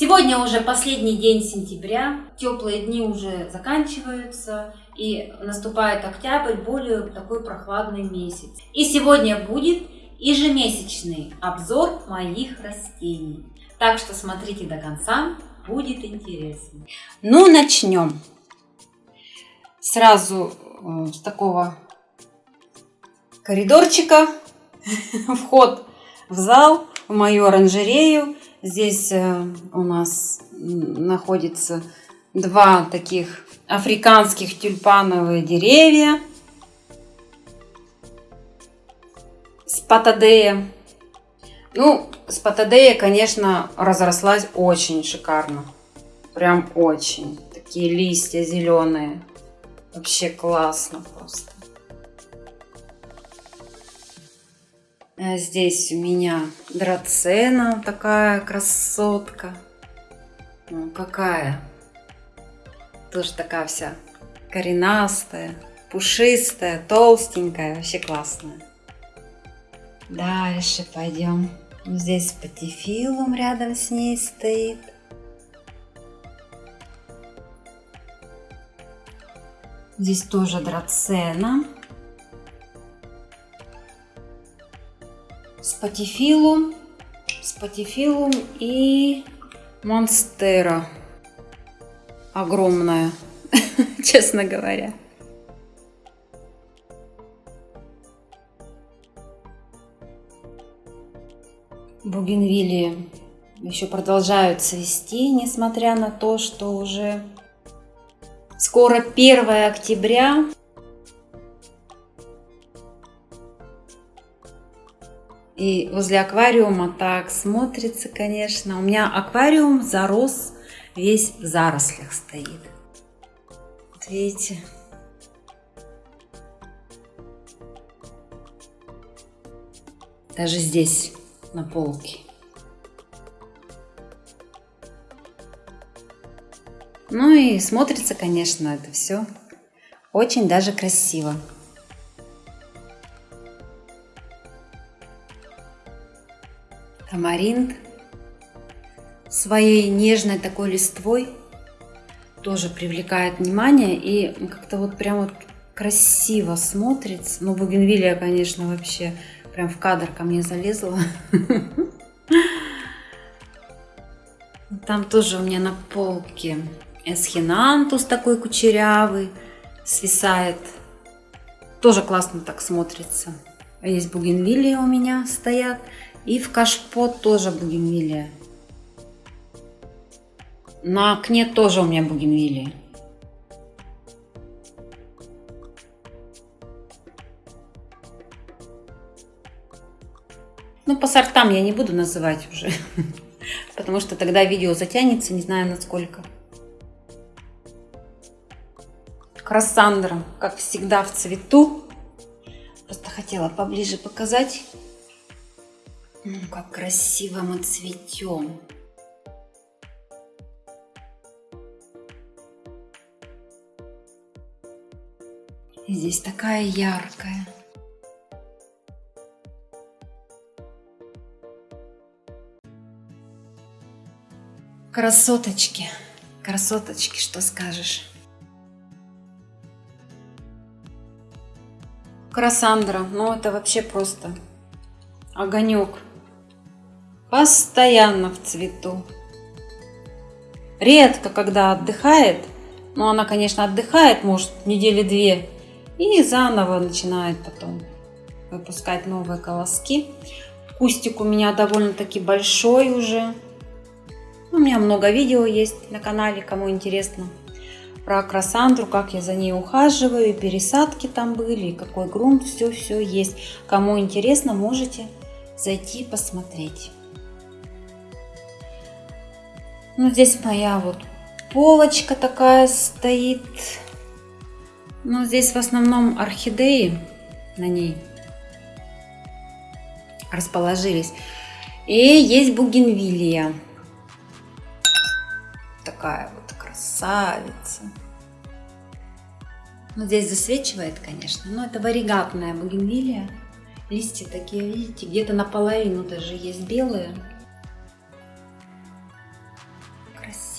Сегодня уже последний день сентября, теплые дни уже заканчиваются, и наступает октябрь, более такой прохладный месяц. И сегодня будет ежемесячный обзор моих растений. Так что смотрите до конца, будет интересно. Ну, начнем. Сразу э, с такого коридорчика вход в зал, в мою оранжерею. Здесь э, у нас находится два таких африканских тюльпановые деревья. Спатадея. Ну, спатадея, конечно, разрослась очень шикарно. Прям очень. Такие листья зеленые. Вообще классно просто. Здесь у меня драцена, такая красотка. Ну, какая. Тоже такая вся коренастая, пушистая, толстенькая, вообще классная. Дальше пойдем. Здесь патифилум рядом с ней стоит. Здесь тоже драцена. Спатифилум, спатифилум и монстера. Огромная, честно говоря. Бугенвилли еще продолжают цвести, несмотря на то, что уже скоро 1 октября. И возле аквариума так смотрится, конечно. У меня аквариум зарос, весь в зарослях стоит. Вот видите? Даже здесь, на полке. Ну и смотрится, конечно, это все очень даже красиво. Тамаринт своей нежной такой листвой тоже привлекает внимание и как-то вот прям вот красиво смотрится. Ну, бугенвилия, конечно, вообще прям в кадр ко мне залезла. Там тоже у меня на полке эсхинантус такой кучерявый свисает. Тоже классно так смотрится. Есть бугенвилии у меня стоят. И в кашпот тоже бугенвилия. На окне тоже у меня бугенвилия. Ну, по сортам я не буду называть уже, потому что тогда видео затянется, не знаю насколько. Красандра, как всегда, в цвету. Просто хотела поближе показать. Ну, как красиво мы цветем. Здесь такая яркая. Красоточки, красоточки, что скажешь? Красандра, ну это вообще просто огонек постоянно в цвету. Редко, когда отдыхает, но она, конечно, отдыхает, может, недели две, и заново начинает потом выпускать новые колоски. Кустик у меня довольно-таки большой уже. У меня много видео есть на канале, кому интересно. Про красандру, как я за ней ухаживаю, пересадки там были, какой грунт, все-все есть. Кому интересно, можете зайти посмотреть. Ну, здесь моя вот полочка такая стоит. Ну, здесь в основном орхидеи на ней расположились. И есть бугенвилия. Такая вот красавица. Ну, здесь засвечивает, конечно, но это варигатная бугенвилия. Листья такие, видите, где-то наполовину даже есть белые.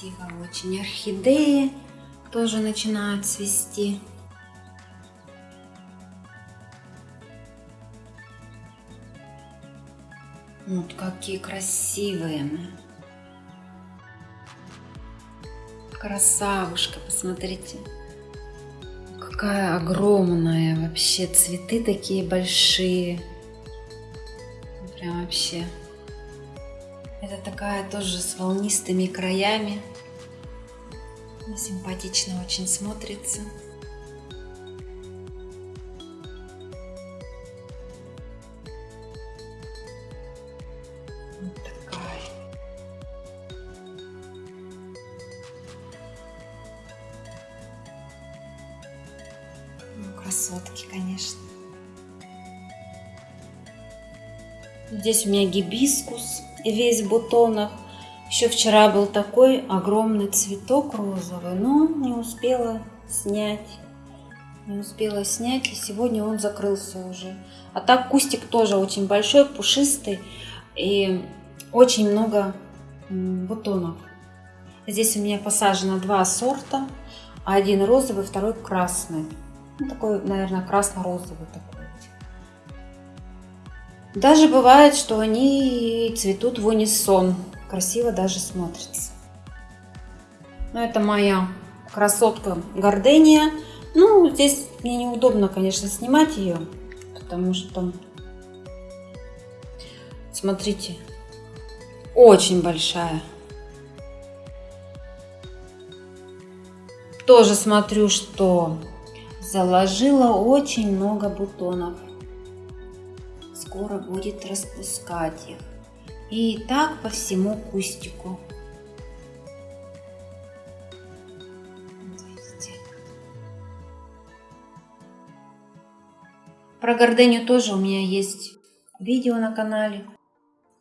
Красиво очень. Орхидеи тоже начинают цвести. Вот какие красивые. Красавушка, посмотрите. Какая огромная вообще. Цветы такие большие. Прям вообще. Это такая тоже с волнистыми краями. Симпатично очень смотрится. Вот такая. Ну, красотки, конечно. Здесь у меня гибискус весь в бутонах. Еще вчера был такой огромный цветок розовый, но не успела снять. Не успела снять, и сегодня он закрылся уже. А так кустик тоже очень большой, пушистый, и очень много бутонов. Здесь у меня посажено два сорта. Один розовый, второй красный. Ну, такой, наверное, красно-розовый такой. Даже бывает, что они цветут в унисон. Красиво даже смотрится. Но это моя красотка гордения. Ну, здесь мне неудобно, конечно, снимать ее, потому что, смотрите, очень большая. Тоже смотрю, что заложила очень много бутонов скоро будет распускать их. И так по всему кустику. Про гордению тоже у меня есть видео на канале.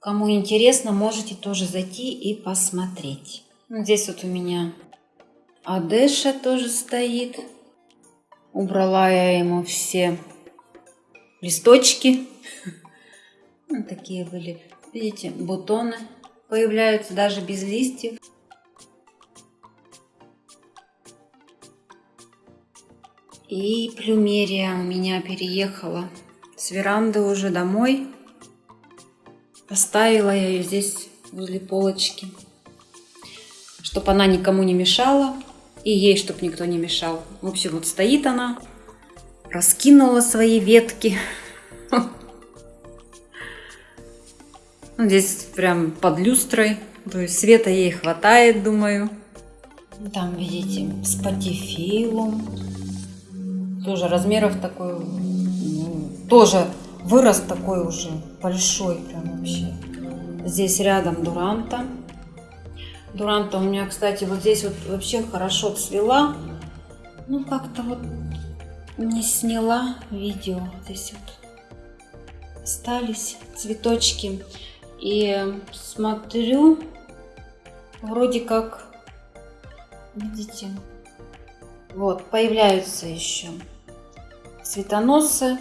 Кому интересно, можете тоже зайти и посмотреть. Здесь вот у меня Адеша тоже стоит. Убрала я ему все листочки. Вот такие были, видите, бутоны появляются даже без листьев. И плюмерия у меня переехала с веранды уже домой. Поставила я ее здесь возле полочки, чтобы она никому не мешала. И ей, чтобы никто не мешал. В общем, вот стоит она, раскинула свои ветки. Здесь прям под люстрой. То есть света ей хватает, думаю. Там, видите, с патифилум. Тоже размеров такой, ну, тоже вырос такой уже большой прям вообще. Здесь рядом дуранта. Дуранта у меня, кстати, вот здесь вот вообще хорошо цвела. Ну, как-то вот не сняла видео. Здесь вот остались цветочки. И смотрю, вроде как, видите, вот, появляются еще цветоносы.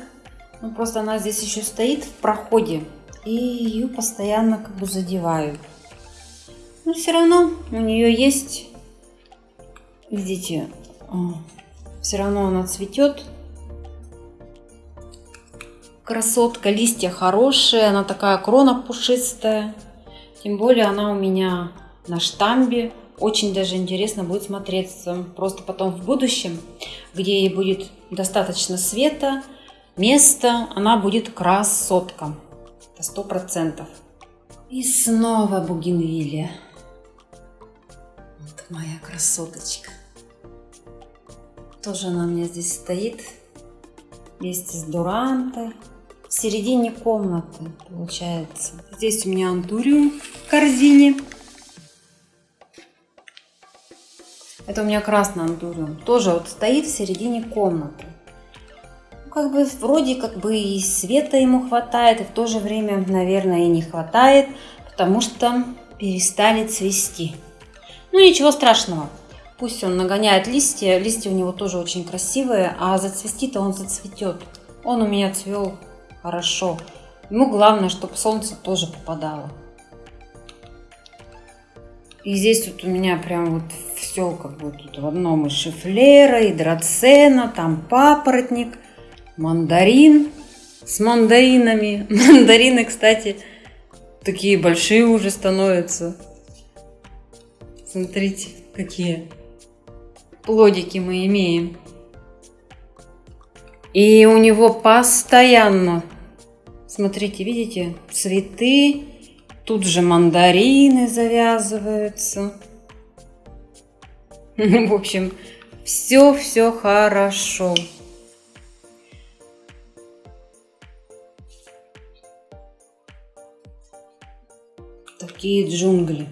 Ну, просто она здесь еще стоит в проходе. И ее постоянно как бы задеваю. Но все равно у нее есть, видите, все равно она цветет красотка, листья хорошие, она такая крона пушистая. Тем более она у меня на штамбе. Очень даже интересно будет смотреться. Просто потом в будущем, где ей будет достаточно света, места, она будет красотка. Сто процентов. И снова бугенвилия. Вот моя красоточка. Тоже она у меня здесь стоит вместе с дурантой в середине комнаты получается. Здесь у меня антуриум в корзине. Это у меня красный антуриум. Тоже вот стоит в середине комнаты. Ну, как бы вроде как бы и света ему хватает, и в то же время, наверное, и не хватает, потому что перестали цвести. Ну ничего страшного. Пусть он нагоняет листья. Листья у него тоже очень красивые, а зацвести-то он зацветет. Он у меня цвел хорошо. Ему главное, чтобы солнце тоже попадало. И здесь вот у меня прям вот все как бы тут в одном и шифлера, и драцена, там папоротник, мандарин с мандаринами. Мандарины, кстати, такие большие уже становятся. Смотрите, какие плодики мы имеем. И у него постоянно, смотрите, видите, цветы, тут же мандарины завязываются. В общем, все-все хорошо. Такие джунгли.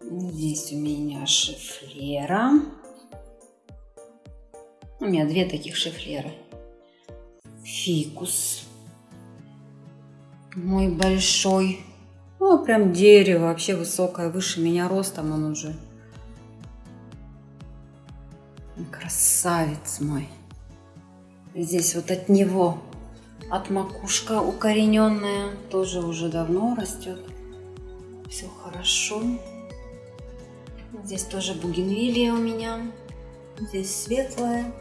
Здесь у меня шифлера. У меня две таких шифлера. Фикус. Мой большой. Ну, прям дерево, вообще высокое, выше меня ростом он уже. Красавец мой. Здесь вот от него, от макушка укорененная, тоже уже давно растет. Все хорошо. Здесь тоже бугенвилия у меня. Здесь светлая.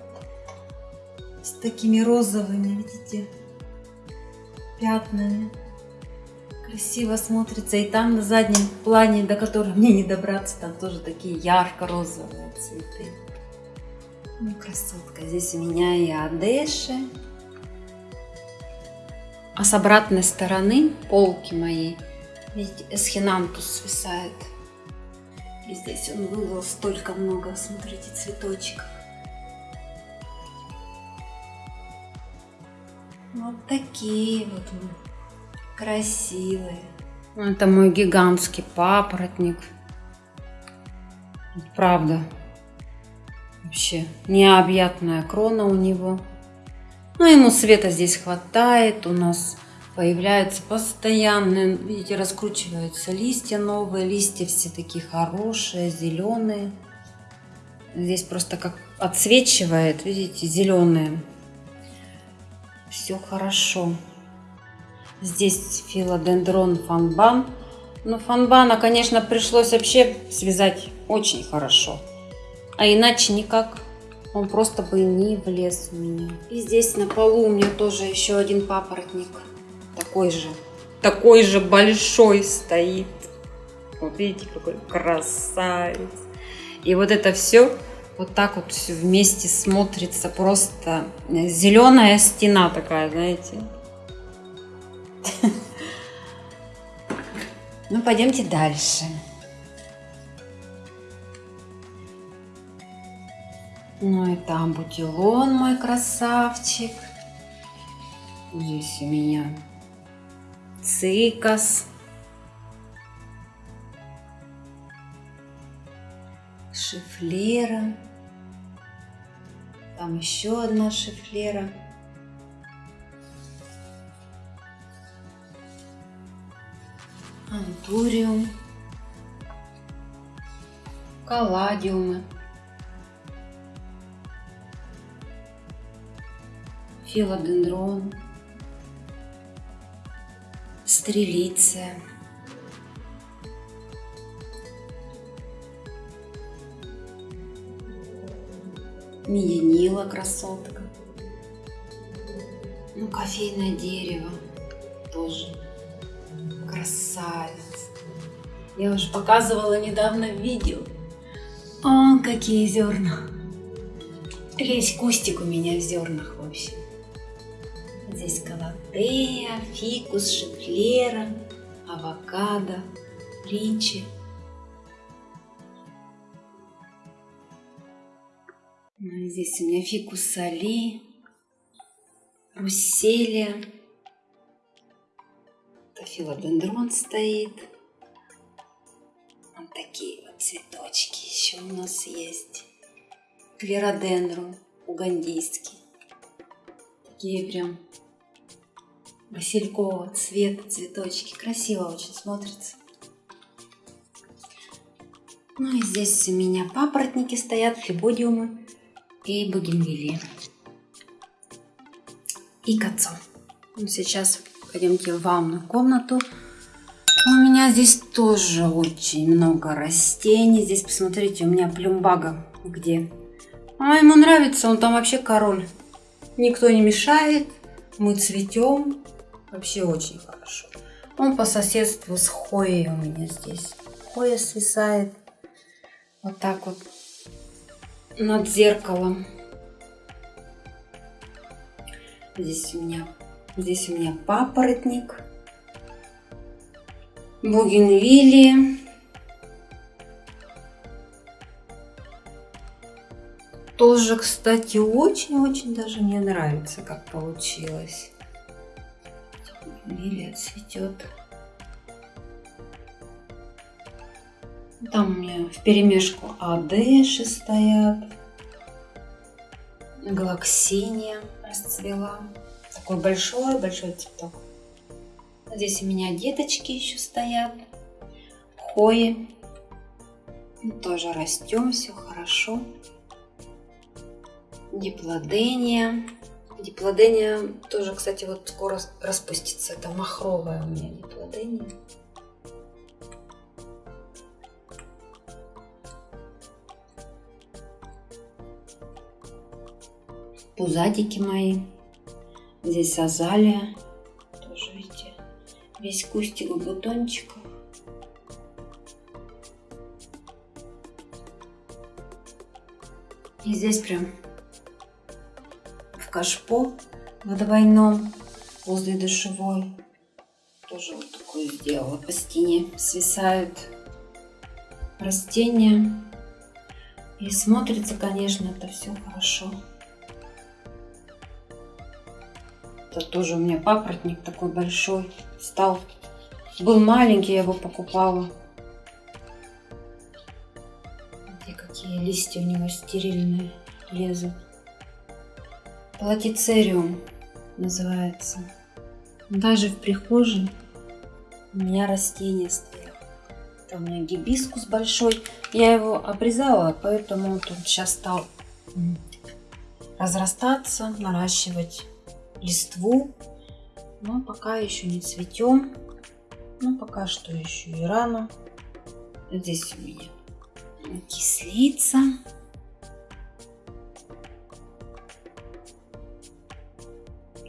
С такими розовыми, видите, пятнами. Красиво смотрится. И там на заднем плане, до которого мне не добраться, там тоже такие ярко-розовые цветы. Ну, красотка. Здесь у меня и Одеши. А с обратной стороны полки моей, видите, эсхинантус свисает. И здесь он вывел столько много, смотрите, цветочков. Вот такие вот красивые. Это мой гигантский папоротник. Правда. Вообще необъятная крона у него. Но ему света здесь хватает. У нас появляются постоянно, видите, раскручиваются листья новые, листья все такие хорошие, зеленые. Здесь просто как отсвечивает, видите, зеленые. Все хорошо. Здесь филодендрон фанбан. Но фанбана, конечно, пришлось вообще связать очень хорошо. А иначе никак. Он просто бы не влез у меня. И здесь на полу у меня тоже еще один папоротник такой же, такой же большой стоит. Вот видите, какой красавец. И вот это все вот так вот все вместе смотрится просто зеленая стена такая, знаете. Ну, пойдемте дальше. Ну и там бутилон мой красавчик. Здесь у меня цикас, шифлера, там еще одна шифлера. Антуриум, калладиумы, филодендрон, стрелиция. Меденила красотка. Ну, кофейное дерево тоже красавец. Я уже показывала недавно видео. О, какие зерна. Весь кустик у меня в зернах вообще. Здесь калатея, фикус, шиклера, авокадо, ричи. Здесь у меня фикус соли, русселия, филодендрон стоит. Вот такие вот цветочки еще у нас есть. Клеродендрон угандийский. Такие прям василькового цвета цветочки. Красиво очень смотрится. Ну и здесь у меня папоротники стоят, флебодиумы и бугенвилии. И кацо. Ну, сейчас пойдемте в ванную комнату. У меня здесь тоже очень много растений. Здесь, посмотрите, у меня плюмбага где. А ему нравится, он там вообще король. Никто не мешает, мы цветем. Вообще очень хорошо. Он по соседству с Хоей у меня здесь. Хоя свисает вот так вот над зеркалом. Здесь у меня, здесь у меня папоротник. Бугенвилли. Тоже, кстати, очень-очень даже мне нравится, как получилось. Лилия цветет. Там у меня в перемешку адеши стоят. Галаксиния расцвела. Такой большой-большой цветок. Здесь у меня деточки еще стоят. Хои. Тоже растем, все хорошо. Диплодения. Диплодения тоже, кстати, вот скоро распустится. Это махровая у меня диплодения. Пузатики мои. Здесь азалия весь кустик бутончиков. И здесь прям в кашпо в двойном возле душевой тоже вот такую сделала. По стене свисают растения. И смотрится, конечно, это все хорошо. Это тоже у меня папоротник такой большой стал. Был маленький, я его покупала. Где какие листья у него стерильные лезут. Платицериум называется. Даже в прихожей у меня растения стоят. Там у меня гибискус большой. Я его обрезала, поэтому он сейчас стал разрастаться, наращивать листву. Но пока еще не цветем. Ну, пока что еще и рано. Здесь у меня кислица.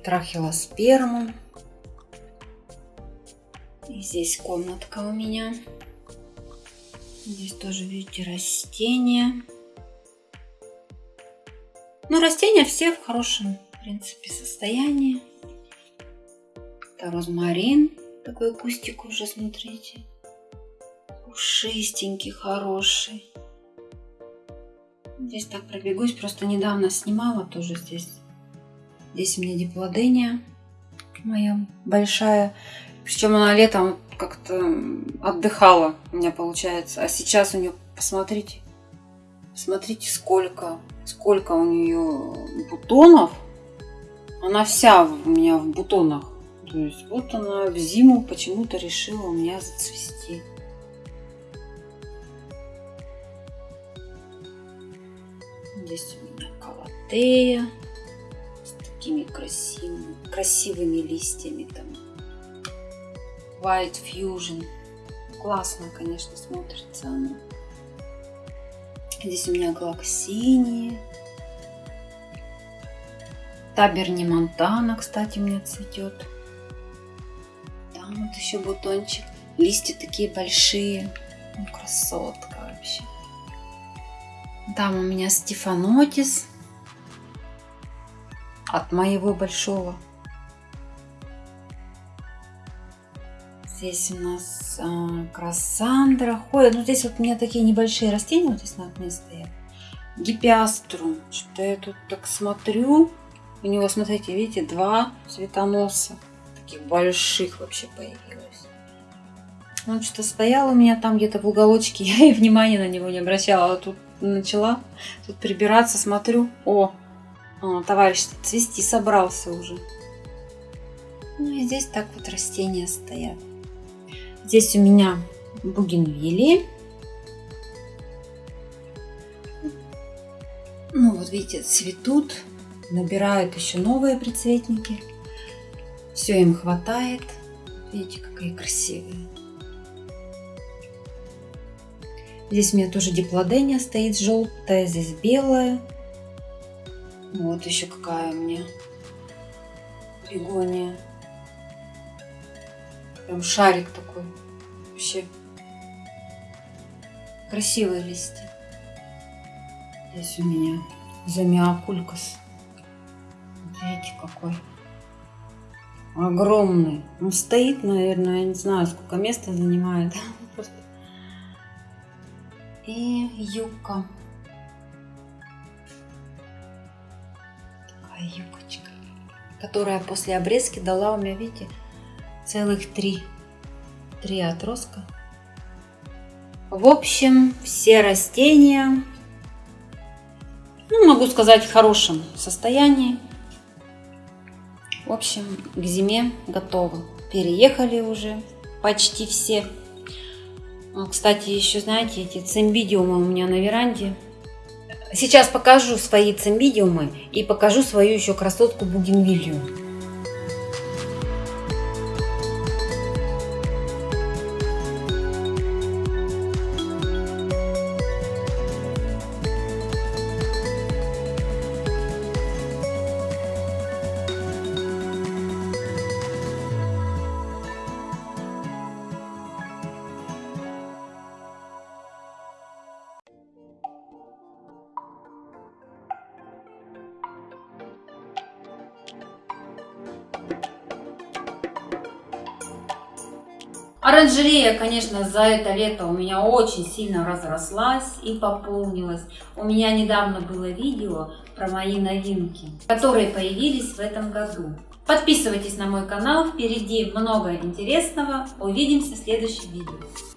Трахилосперму. И здесь комнатка у меня. Здесь тоже, видите, растения. Ну, растения все в хорошем принципе, состояние. Это розмарин. Такой кустик уже, смотрите. Пушистенький, хороший. Здесь так пробегусь. Просто недавно снимала тоже здесь. Здесь у меня диплодения моя большая. Причем она летом как-то отдыхала у меня получается. А сейчас у нее, посмотрите, посмотрите, сколько, сколько у нее бутонов. Она вся у меня в бутонах. То есть вот она в зиму почему-то решила у меня зацвести. Здесь у меня калатея с такими красивыми, красивыми листьями там. White Fusion. Классно, конечно, смотрится она. Здесь у меня галаксиния. Таберни Монтана, кстати, меня цветет. Там вот еще бутончик. Листья такие большие. Ну, красотка вообще. Там у меня Стефанотис. От моего большого. Здесь у нас а, Красандра. Ой, ну здесь вот у меня такие небольшие растения вот здесь на окне стоят. Гипиаструм. Что-то я тут так смотрю. У него, смотрите, видите, два цветоноса. Таких больших вообще появилось. Он что-то стоял у меня там где-то в уголочке. Я и внимания на него не обращала. А тут начала тут прибираться, смотрю. О, о товарищ цвести собрался уже. Ну и здесь так вот растения стоят. Здесь у меня бугенвилли. Ну вот видите, цветут набирают еще новые прицветники. Все им хватает. Видите, какие красивые. Здесь у меня тоже диплодения стоит желтая, здесь белая. Вот еще какая у меня бегония. Прям шарик такой. Вообще красивые листья. Здесь у меня замиокулькас. Видите, какой огромный. Он стоит, наверное, я не знаю, сколько места занимает. И юбка. Такая юбочка, которая после обрезки дала у меня, видите, целых три, три отростка. В общем, все растения, ну, могу сказать, в хорошем состоянии. В общем, к зиме готовы. Переехали уже почти все. А, кстати, еще знаете, эти цимбидиумы у меня на веранде. Сейчас покажу свои цимбидиумы и покажу свою еще красотку бугенвилью. Оранжерея, конечно, за это лето у меня очень сильно разрослась и пополнилась. У меня недавно было видео про мои новинки, которые появились в этом году. Подписывайтесь на мой канал, впереди много интересного. Увидимся в следующем видео.